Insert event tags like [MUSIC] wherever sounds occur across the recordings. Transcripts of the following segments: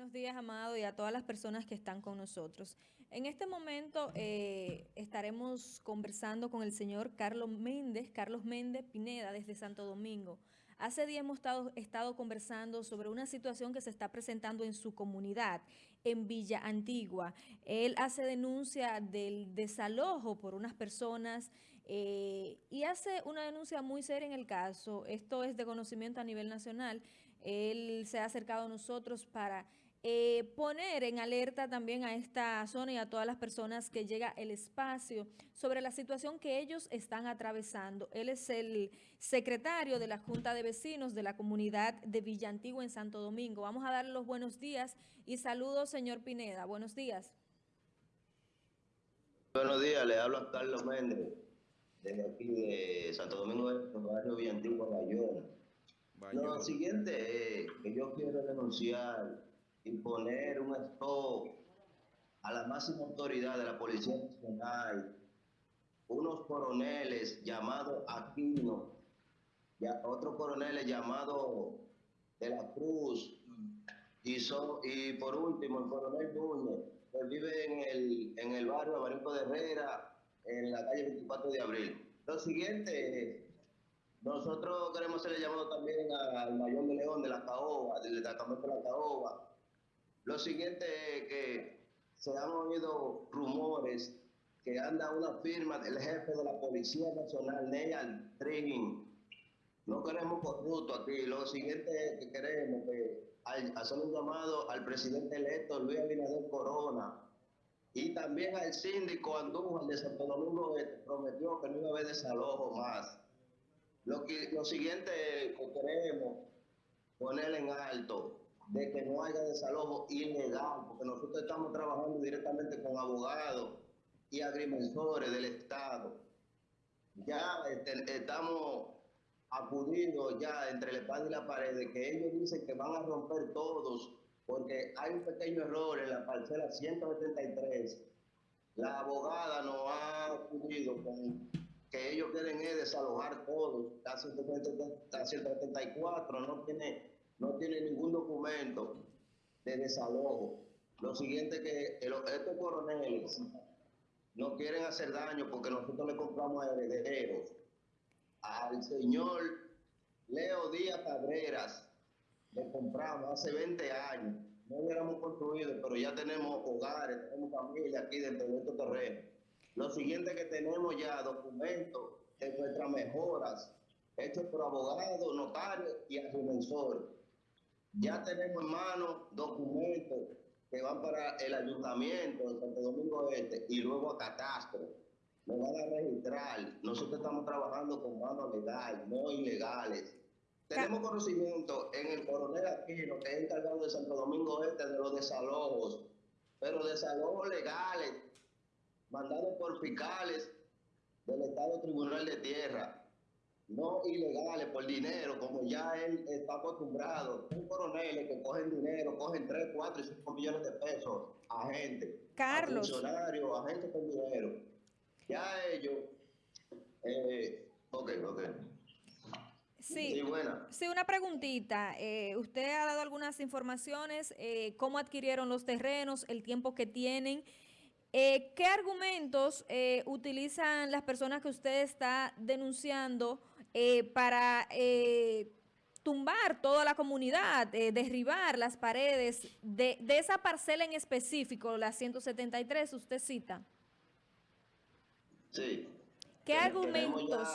buenos días, Amado, y a todas las personas que están con nosotros. En este momento eh, estaremos conversando con el señor Carlos Méndez, Carlos Méndez Pineda, desde Santo Domingo. Hace días hemos estado, estado, conversando sobre una situación que se está presentando en su comunidad, en Villa Antigua. Él hace denuncia del desalojo por unas personas eh, y hace una denuncia muy seria en el caso. Esto es de conocimiento a nivel nacional. Él se ha acercado a nosotros para eh, poner en alerta también a esta zona y a todas las personas que llega el espacio sobre la situación que ellos están atravesando. Él es el secretario de la Junta de Vecinos de la comunidad de Villa Antigua en Santo Domingo. Vamos a darle los buenos días y saludos, señor Pineda. Buenos días. Buenos días, le hablo a Carlos Méndez, desde aquí de Santo Domingo, del barrio Villa Antigua, Bayona. Lo siguiente es que yo quiero denunciar imponer un stop a la máxima autoridad de la Policía Nacional, unos coroneles llamados Aquino, ya, otros coroneles llamados de la Cruz, y, son, y por último el coronel Núñez, que vive en el, en el barrio Abarico de Herrera, en la calle 24 de abril. Lo siguiente nosotros queremos hacerle llamado también al mayor de León de la Caoba, del destacamento de la Caoba, lo siguiente es que se han oído rumores que anda una firma del jefe de la Policía Nacional, Neal Trin. No queremos corrupto aquí. Lo siguiente es que queremos que hacer un llamado al presidente electo Luis Abinader Corona y también al síndico Andújar de Santo Domingo que prometió que no iba a haber desalojo más. Lo, que, lo siguiente que queremos poner en alto de que no haya desalojo ilegal, porque nosotros estamos trabajando directamente con abogados y agrimensores del Estado. Ya este, estamos acudiendo ya entre la espada y la pared de que ellos dicen que van a romper todos porque hay un pequeño error en la parcela 173. La abogada nos ha acudido con que ellos quieren es desalojar todos, la 174 no tiene no tiene ningún documento de desalojo. Lo siguiente que estos coroneles no quieren hacer daño porque nosotros le compramos a herederos. Al señor Leo Díaz Cabreras le compramos hace 20 años. No hubiéramos construido, pero ya tenemos hogares, tenemos familia aquí dentro de estos terrenos. Lo siguiente que tenemos ya documentos de nuestras mejoras hechos por abogados, notarios y agrimensores. Ya tenemos en mano documentos que van para el ayuntamiento de Santo Domingo Este y luego a Catastro. Nos van a registrar. Nosotros estamos trabajando con manos legales, no ilegales. Tenemos conocimiento en el coronel Aquino, que es encargado de Santo Domingo Este, de los desalojos, pero desalojos legales, mandados por fiscales del Estado Tribunal de Tierra no ilegales por dinero, como ya él está acostumbrado. Un coronel que cogen dinero, cogen 3, 4 y 5 millones de pesos a gente. Carlos. A funcionarios, a gente con dinero. Ya ellos... Eh, ok, ok. Sí, sí, buena. sí, una preguntita. Eh, usted ha dado algunas informaciones, eh, cómo adquirieron los terrenos, el tiempo que tienen. Eh, ¿Qué argumentos eh, utilizan las personas que usted está denunciando eh, para tumbar toda la comunidad, derribar las paredes de, esa parcela en específico, la 173, usted cita? Sí. ¿Qué argumentos?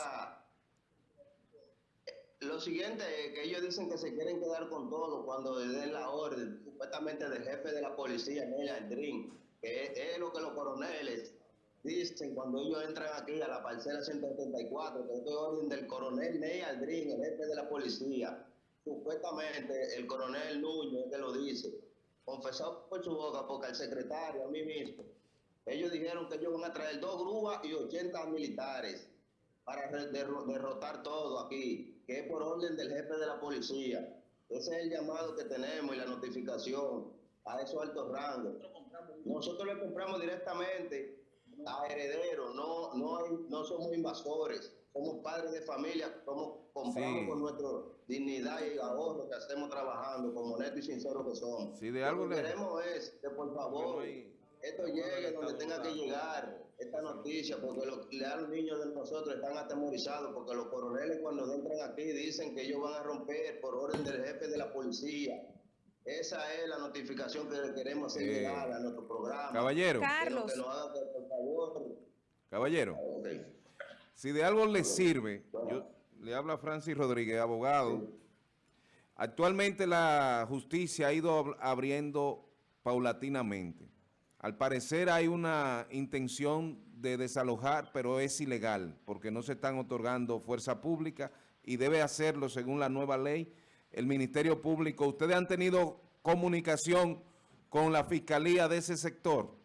Lo siguiente es que ellos dicen que se quieren quedar con todo cuando le den la orden, supuestamente del jefe de la policía, Neil Aldrin que es, lo que los coroneles dicen cuando ellos entran aquí a la parcela 174, que es orden del coronel Ney Aldrin, el jefe de la policía. Supuestamente el coronel Núñez que lo dice, confesado por su boca, porque el secretario, a mí mismo, ellos dijeron que ellos van a traer dos grúas y 80 militares para derrotar todo aquí, que es por orden del jefe de la policía. Ese es el llamado que tenemos y la notificación a esos altos rangos. Nosotros le compramos directamente a herederos, no, no, no somos invasores, como padres de familia, como compramos con nuestra dignidad y ahorro que hacemos trabajando, como honestos y sinceros que somos. Si de algo Lo que queremos es que por favor esto llegue donde tenga que llegar, esta noticia, porque los, los niños de nosotros están atemorizados, porque los coroneles cuando entran aquí dicen que ellos van a romper por orden del jefe de la policía. Esa es la notificación que queremos hacer eh, llegar a nuestro programa. Caballero. Carlos. Caballero. Si de algo le sirve, yo, le habla Francis Rodríguez, abogado. Actualmente la justicia ha ido abriendo paulatinamente. Al parecer hay una intención de desalojar, pero es ilegal, porque no se están otorgando fuerza pública y debe hacerlo según la nueva ley. El Ministerio Público, ¿ustedes han tenido comunicación con la Fiscalía de ese sector?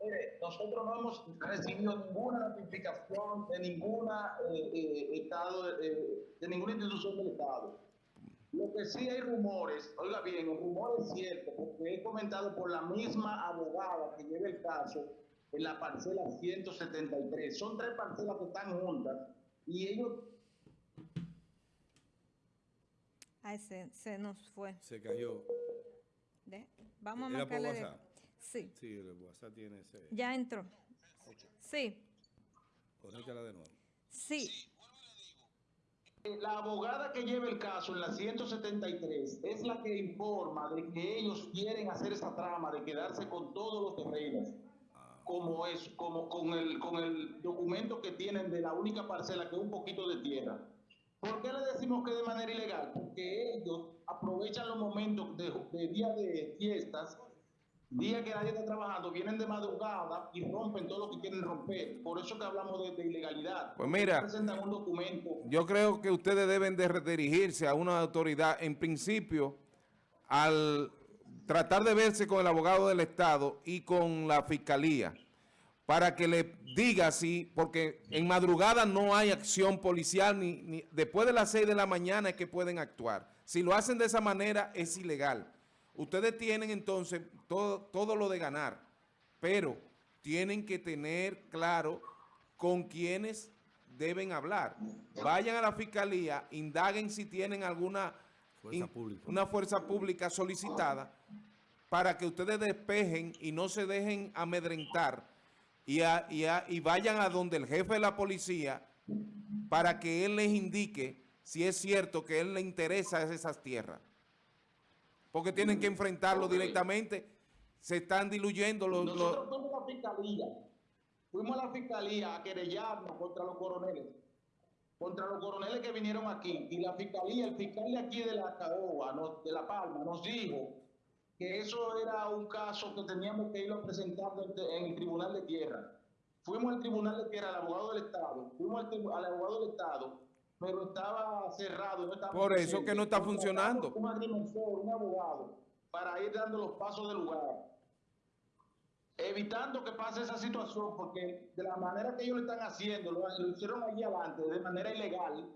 Eh, nosotros no hemos recibido ninguna notificación de ninguna eh, eh, estado, eh, de ninguna institución del Estado. Lo que sí hay rumores, oiga bien, el rumor es cierto, porque he comentado por la misma abogada que lleva el caso en la parcela 173. Son tres parcelas que están juntas y ellos... Ay, se, se nos fue. Se cayó. Vamos a marcarle... Sí. Sí, el WhatsApp tiene ese... Ya entró. Sí. Conéctala de nuevo. Sí. La abogada que lleva el caso en la 173 es la que informa de que ellos quieren hacer esa trama de quedarse con todos los terrenos, ah. como es, como con el, con el documento que tienen de la única parcela que es un poquito de tierra. ¿Por qué le decimos que de manera ilegal? Porque ellos aprovechan los momentos de, de día de fiestas Día que nadie está trabajando, vienen de madrugada y rompen todo lo que quieren romper. Por eso que hablamos de, ilegalidad. Pues mira, presentan un documento. yo creo que ustedes deben de dirigirse a una autoridad, en principio, al tratar de verse con el abogado del Estado y con la Fiscalía, para que le diga si, porque en madrugada no hay acción policial, ni, ni después de las 6 de la mañana es que pueden actuar. Si lo hacen de esa manera, es ilegal. Ustedes tienen entonces todo, todo lo de ganar, pero tienen que tener claro con quiénes deben hablar. Vayan a la fiscalía, indaguen si tienen alguna fuerza una fuerza pública solicitada para que ustedes despejen y no se dejen amedrentar y, y vayan a donde el jefe de la policía para que él les indique si es cierto que él le interesa esas tierras. Porque tienen que enfrentarlo directamente. Se están diluyendo los... Nosotros fuimos a la fiscalía, fuimos a la fiscalía a querellarnos contra los coroneles, contra los coroneles que vinieron aquí, y la fiscalía, el fiscal de aquí de la Caoba, de La Palma, nos dijo que eso era un caso que teníamos que irlo presentando en el Tribunal de Tierra. Fuimos al Tribunal de Tierra, al abogado del Estado, fuimos al, al abogado del Estado, pero estaba cerrado. Por eso que no está funcionando. Un un abogado, para ir dando los pasos del lugar. Evitando que pase esa situación, porque de la manera que ellos lo están haciendo, lo, hicieron allí adelante, de manera ilegal,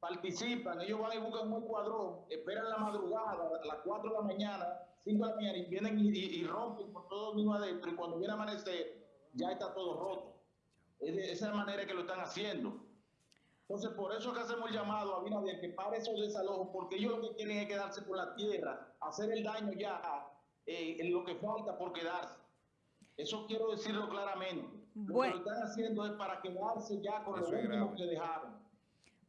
participan, ellos van y buscan un cuadrón, esperan la madrugada, a las 4 de la mañana, 5 de la mañana, y vienen y, rompen con todo el mismo adentro, y cuando viene a amanecer, ya está todo roto. Es de esa manera que lo están haciendo. Entonces, por eso es que hacemos el llamado a Abinader que pare esos desalojos, porque ellos lo que quieren es quedarse por la tierra, hacer el daño ya eh, en lo que falta por quedarse. Eso quiero decirlo claramente. Lo que lo están haciendo es para quedarse ya con lo último que dejaron.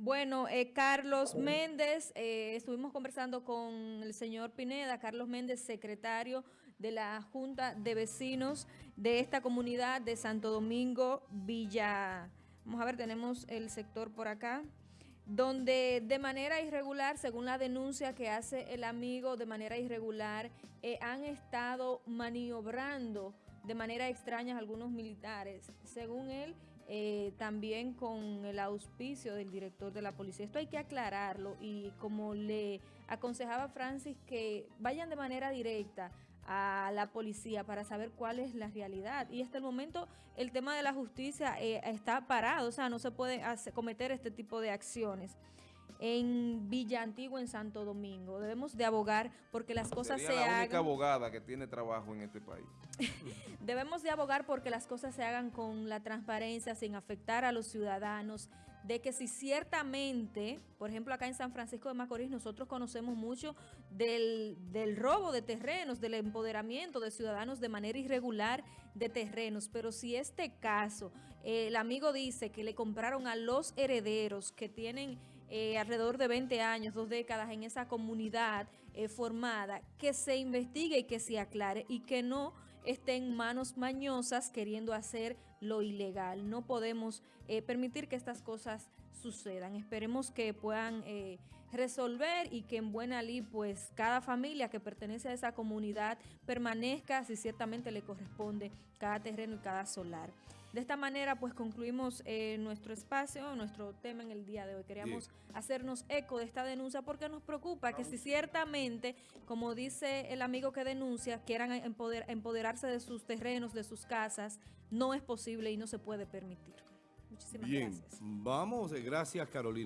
Bueno, eh, Carlos Méndez, eh, estuvimos conversando con el señor Pineda, Carlos Méndez, secretario de la Junta de Vecinos de esta comunidad de Santo Domingo, Villa... Vamos a ver, tenemos el sector por acá, donde de manera irregular, según la denuncia que hace el amigo, de manera irregular, eh, han estado maniobrando de manera extraña algunos militares. Según él, eh, también con el auspicio del director de la policía. Esto hay que aclararlo y como le aconsejaba Francis que vayan de manera directa a la policía para saber cuál es la realidad. Y hasta el momento el tema de la justicia eh, está parado, o sea, no se puede cometer este tipo de acciones. En Villa Antigua, en Santo Domingo. Debemos de abogar porque las cosas Sería se la única hagan. abogada que tiene trabajo en este país. [LAUGHS] Debemos de abogar porque las cosas se hagan con la transparencia, sin afectar a los ciudadanos, de que si ciertamente, por ejemplo acá en San Francisco de Macorís, nosotros conocemos mucho del, del robo de terrenos, del empoderamiento de ciudadanos de manera irregular de terrenos, pero si este caso, eh, el amigo dice que le compraron a los herederos que tienen eh, alrededor de 20 años, dos décadas en esa comunidad eh, formada, que se investigue y que se aclare y que no estén manos mañosas queriendo hacer lo ilegal. No podemos eh, permitir que estas cosas sucedan. Esperemos que puedan resolver y que en buena ley pues cada familia que pertenece a esa comunidad permanezca si ciertamente le corresponde cada terreno y cada solar. De esta manera pues concluimos eh, nuestro espacio, nuestro tema en el día de hoy. Queríamos hacernos eco de esta denuncia porque nos preocupa que si ciertamente, como dice el amigo que denuncia, quieran empoder- empoderarse de sus terrenos, de sus casas, no es posible y no se puede permitir. Muchísimas Bien, gracias. vamos, eh, gracias Carolina.